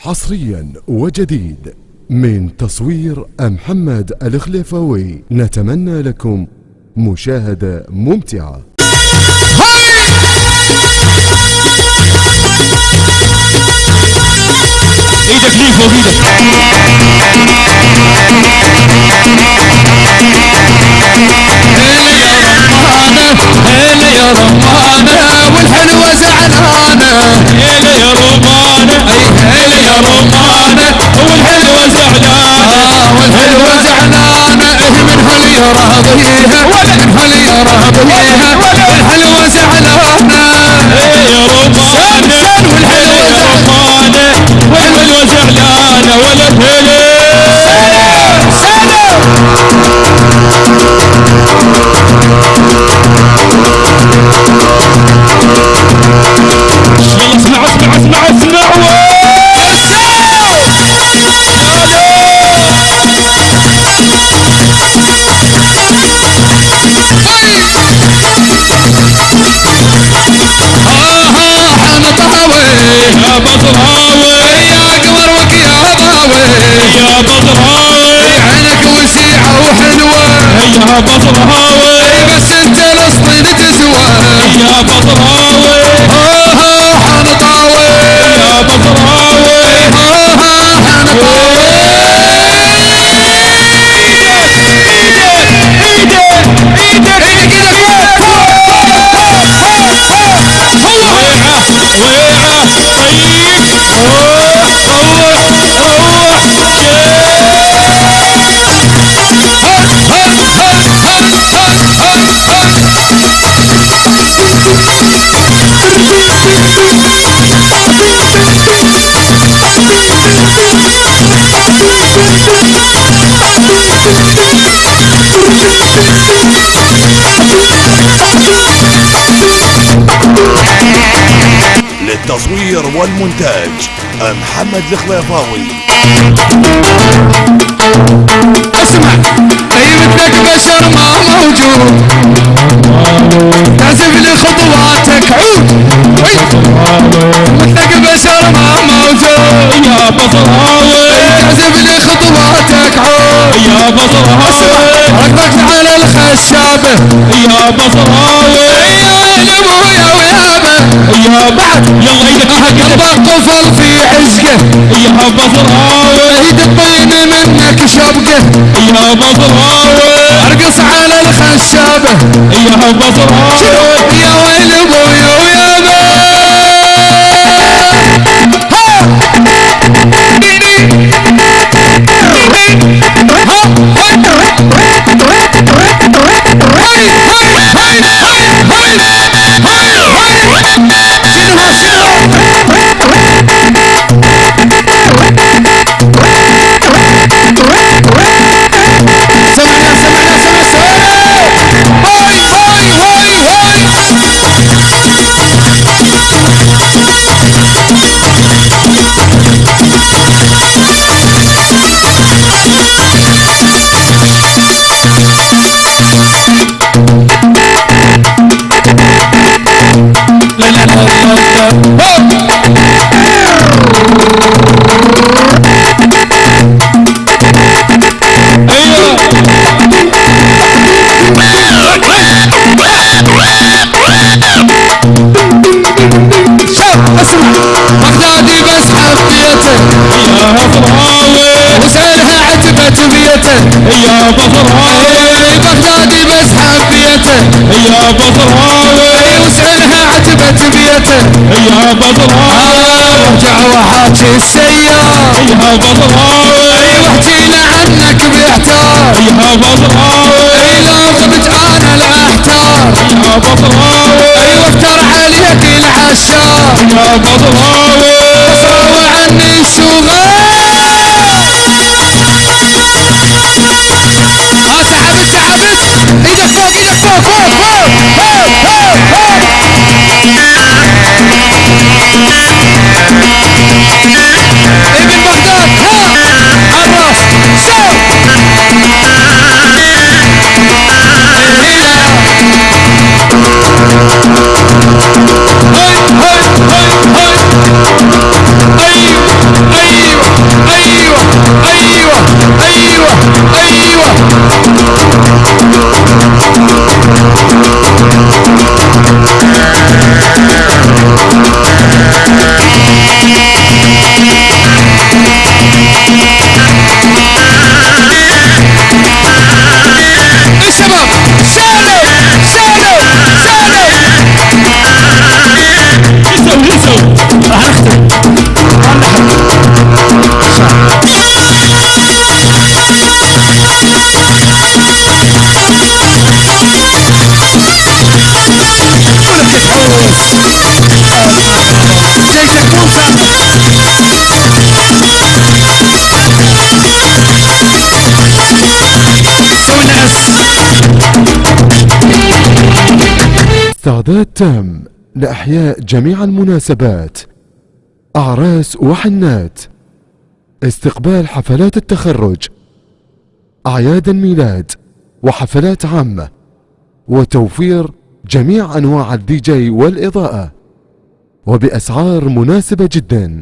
حصريا وجديد من تصوير محمد الخليفاوي نتمنى لكم مشاهدة ممتعة. إيدك ليه فوق إيدك هلا يا رمانة والحلوة زعلانة من هل يا راضيها من هل يا راضيها الحلوة زعلانة يا رمانة والحلوة زعلانة والحلوة زعلانة ولا يلا اسمع اسمع اسمع اسمع يا بطراوي يا قمر يا ضاوي يا بطراوي عينك وسيعة وحلوة يا بطراوي بس انت الاسطين تسوى يا بطراوي للتصوير والمونتاج محمد الخليفاوي. اسمع اي مثلك بشر ما موجود. تعزف لي خطواتك عود مثلك بشر ما موجود. يا بطراوي تعزف لي خطواتك عود. يا بطراوي ركبك على الخشابة يا بطراوي يا ابويا ويابه يا بعد يلا إيدك قلبك طفل في عزقه. يا بطراوي ايد الطين منك شبقه. يا بطراوي أرقص على الخشابة يا بطراوي يا ويل يا بطراوي بغدادي بس حبيته يا بطراوي وسألها عتبت بيته يا بطراوي ارجع وحاكي السيار يا بطراوي واحكي له عنك بيحتار يا بطراوي لو غبت أنا الاحتار يا بطراوي وافتر عليك العشار يا بطراوي استعداد تام لإحياء جميع المناسبات. أعراس وحنات. استقبال حفلات التخرج. أعياد الميلاد وحفلات عامة. وتوفير جميع أنواع الدي جي والإضاءة. وبأسعار مناسبة جدا.